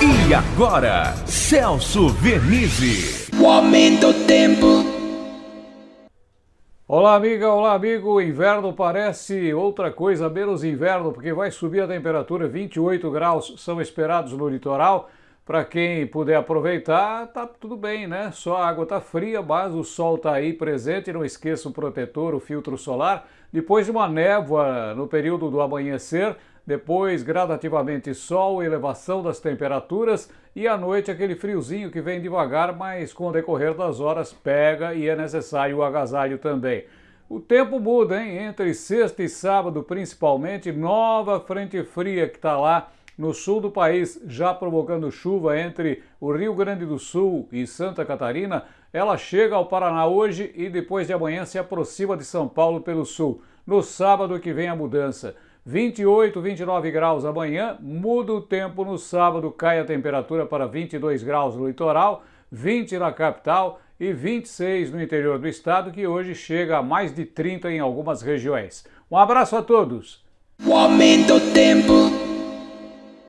E agora, Celso Vernizzi. O aumento do tempo. Olá, amiga, olá, amigo. O inverno parece outra coisa menos inverno, porque vai subir a temperatura, 28 graus são esperados no litoral. Para quem puder aproveitar, tá tudo bem, né? Só a água tá fria, mas o sol tá aí presente. Não esqueça o protetor, o filtro solar. Depois de uma névoa no período do amanhecer, depois gradativamente sol, elevação das temperaturas e à noite aquele friozinho que vem devagar, mas com o decorrer das horas pega e é necessário o agasalho também. O tempo muda, hein? Entre sexta e sábado, principalmente, nova frente fria que está lá no sul do país, já provocando chuva entre o Rio Grande do Sul e Santa Catarina. Ela chega ao Paraná hoje e depois de amanhã se aproxima de São Paulo pelo sul. No sábado que vem a mudança. 28, 29 graus amanhã, muda o tempo no sábado, cai a temperatura para 22 graus no litoral, 20 na capital e 26 no interior do estado, que hoje chega a mais de 30 em algumas regiões. Um abraço a todos! O aumento do tempo.